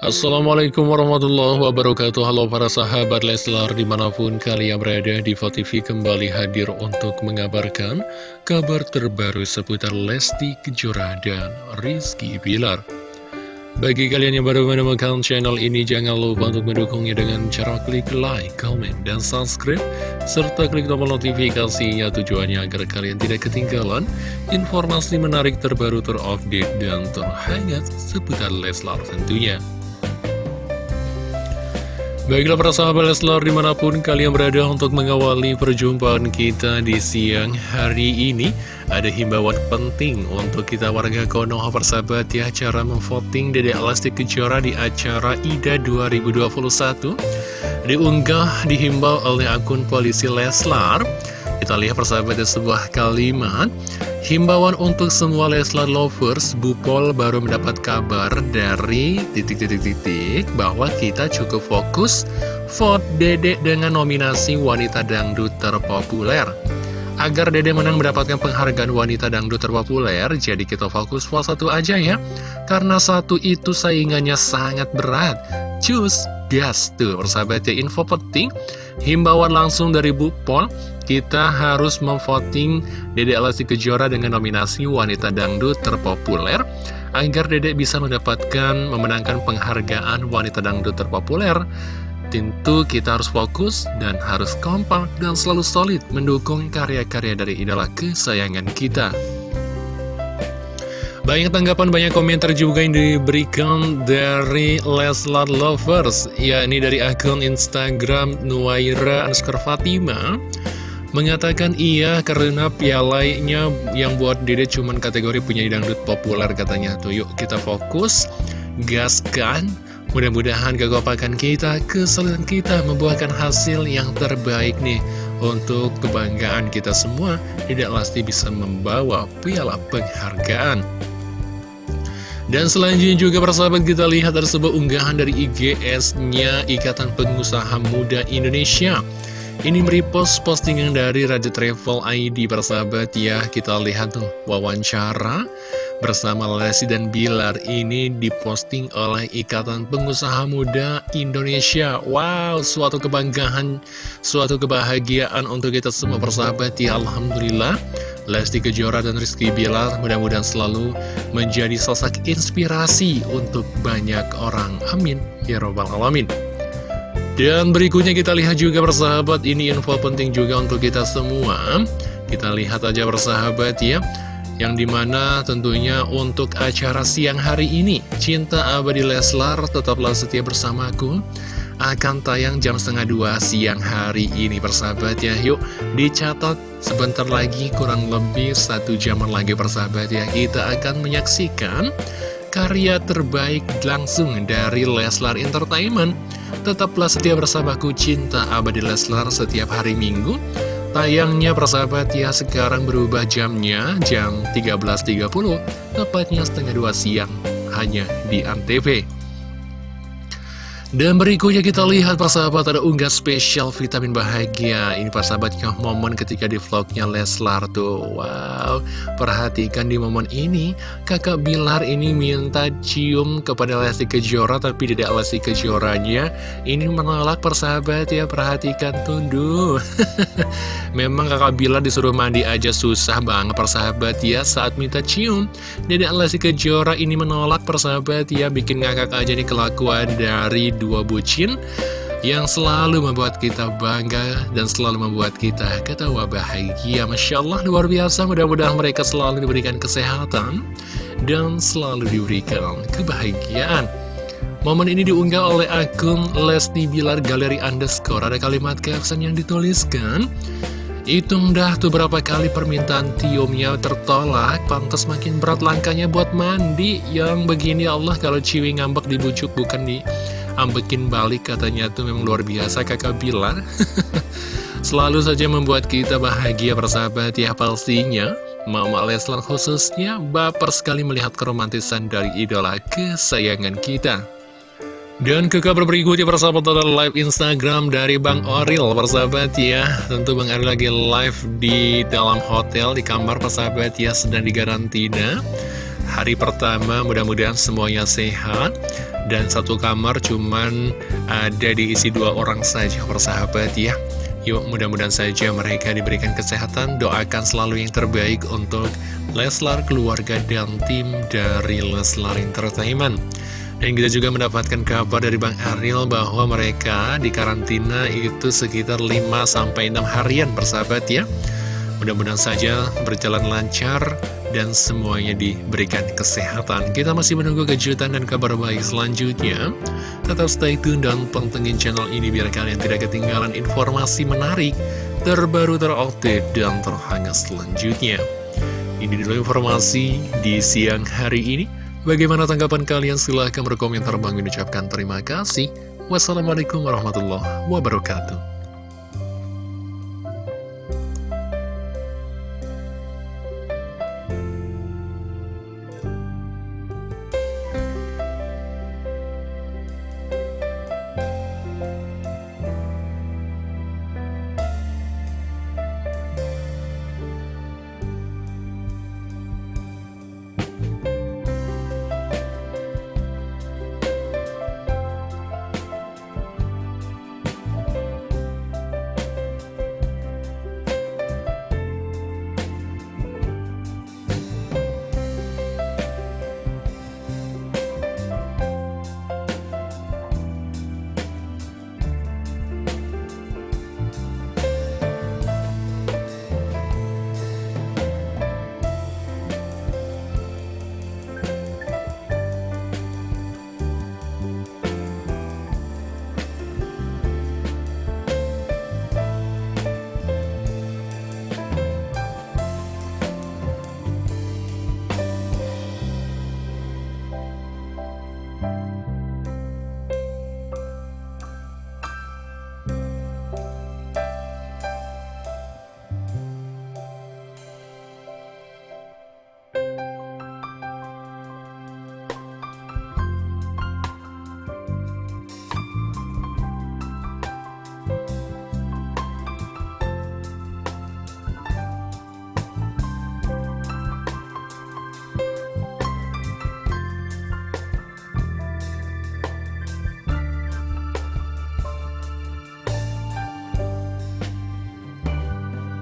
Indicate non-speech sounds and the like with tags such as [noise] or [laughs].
Assalamualaikum warahmatullahi wabarakatuh. Halo para sahabat Leslar di mana pun kalian berada di TV kembali hadir untuk mengabarkan kabar terbaru seputar Lesti Kejora dan Rizky Bilar. Bagi kalian yang baru menemukan channel ini jangan lupa untuk mendukungnya dengan cara klik like, comment, dan subscribe serta klik tombol notifikasinya tujuannya agar kalian tidak ketinggalan informasi menarik terbaru terupdate dan terhangat seputar Leslar tentunya Baiklah para sahabat Leslar di mana pun kalian berada untuk mengawali perjumpaan kita di siang hari ini Ada himbauan penting untuk kita warga Konoha persahabat ya Cara memvoting Dede Elastik Kejora di acara IDA 2021 Diunggah dihimbau oleh akun polisi Leslar Kita lihat persahabat ya sebuah kalimat Himbauan untuk semua Leslar lovers, Bupol baru mendapat kabar dari titik-titik-titik bahwa kita cukup fokus vote Dede dengan nominasi wanita dangdut terpopuler. Agar Dede menang mendapatkan penghargaan wanita dangdut terpopuler, jadi kita fokus vote satu aja ya. Karena satu itu saingannya sangat berat. Cus, gas tuh persahabat ya info penting. Himbauan langsung dari Bupol kita harus memvoting Dede Lesti Kejora dengan nominasi wanita dangdut terpopuler agar Dede bisa mendapatkan memenangkan penghargaan wanita dangdut terpopuler. Tentu kita harus fokus dan harus kompak dan selalu solid mendukung karya-karya dari idola kesayangan kita. Banyak tanggapan, banyak komentar juga yang diberikan dari Leslar Lovers Ya, ini dari akun Instagram Nuaira Fatima Mengatakan iya karena pialanya yang buat Dede cuman kategori punya dangdut populer katanya. Tuh yuk kita fokus, gaskan. Mudah-mudahan kekompakan kita, kesulitan kita membuahkan hasil yang terbaik nih. Untuk kebanggaan kita semua Tidak pasti bisa membawa piala penghargaan. Dan selanjutnya juga persahabat kita lihat ada sebuah unggahan dari IGS-nya Ikatan Pengusaha Muda Indonesia ini merepost postingan dari Raja Travel ID persahabat ya. Kita lihat tuh wawancara bersama Lesti dan Bilar Ini diposting oleh Ikatan Pengusaha Muda Indonesia. Wow, suatu kebanggaan, suatu kebahagiaan untuk kita semua persahabat ya. Alhamdulillah Lesti Kejora dan Rizky Bilar mudah-mudahan selalu menjadi sosok inspirasi untuk banyak orang. Amin. Ya Robbal Alamin dan berikutnya kita lihat juga bersahabat ini info penting juga untuk kita semua. Kita lihat aja bersahabat ya Yang di mana tentunya untuk acara siang hari ini Cinta Abadi Leslar tetaplah setia bersamaku. Akan tayang jam setengah dua siang hari ini bersahabat ya. Yuk dicatat sebentar lagi kurang lebih satu jaman lagi bersahabat ya. Kita akan menyaksikan karya terbaik langsung dari Leslar Entertainment Tetaplah setia bersamaku Cinta Abadi Leslar setiap hari Minggu. Tayangnya persahabat ya sekarang berubah jamnya jam 13.30 Tepatnya setengah dua siang hanya di Antv dan berikutnya kita lihat sahabat ada unggah spesial vitamin bahagia. Ini persahabatnya momen ketika di vlognya Leslar tuh. Wow, perhatikan di momen ini Kakak Bilar ini minta cium kepada Lesti Kejora Tapi tidak Lesti Kejoranya. Ini menolak persahabat ya Perhatikan tunduh [laughs] Memang kakak Bilar disuruh mandi aja susah banget persahabat ya Saat minta cium. Dedek Lesti Kejora ini menolak persahabat ya Bikin ngakak aja nih kelakuan dari dua bucin yang selalu membuat kita bangga dan selalu membuat kita ketawa bahagia. Masya Allah, luar biasa. Mudah-mudahan mereka selalu diberikan kesehatan dan selalu diberikan kebahagiaan. Momen ini diunggah oleh akun Lesti Bilar Galeri Underscore. Ada kalimat caption yang dituliskan, Hitung dah tuh berapa kali permintaan tiumnya tertolak Pantas makin berat langkahnya buat mandi Yang begini Allah kalau ciwi ngambek dibujuk bukan di ambekin balik katanya tuh memang luar biasa kakak bilang. [laughs] Selalu saja membuat kita bahagia bersahabat ya pastinya. Mama Leslar khususnya baper sekali melihat keromantisan dari idola kesayangan kita. Dan ke kabar berikutnya persahabat ada live Instagram dari Bang Oril persahabat ya. Tentu Bang Oril lagi live di dalam hotel di kamar persahabat ya sedang digarantina. Hari pertama mudah-mudahan semuanya sehat dan satu kamar cuman ada diisi dua orang saja persahabat ya. Yuk mudah-mudahan saja mereka diberikan kesehatan. Doakan selalu yang terbaik untuk Leslar, keluarga, dan tim dari Leslar Entertainment. Dan kita juga mendapatkan kabar dari Bang Ariel bahwa mereka di karantina itu sekitar 5-6 harian persahabat ya. Mudah-mudahan saja berjalan lancar dan semuanya diberikan kesehatan. Kita masih menunggu kejutan dan kabar baik selanjutnya. Tetap stay tune dan pantengin channel ini biar kalian tidak ketinggalan informasi menarik, terbaru, terupdate, dan terhangat selanjutnya. Ini dulu informasi di siang hari ini. Bagaimana tanggapan kalian? Silahkan berkomentar. Bang ucapkan terima kasih. Wassalamualaikum warahmatullahi wabarakatuh.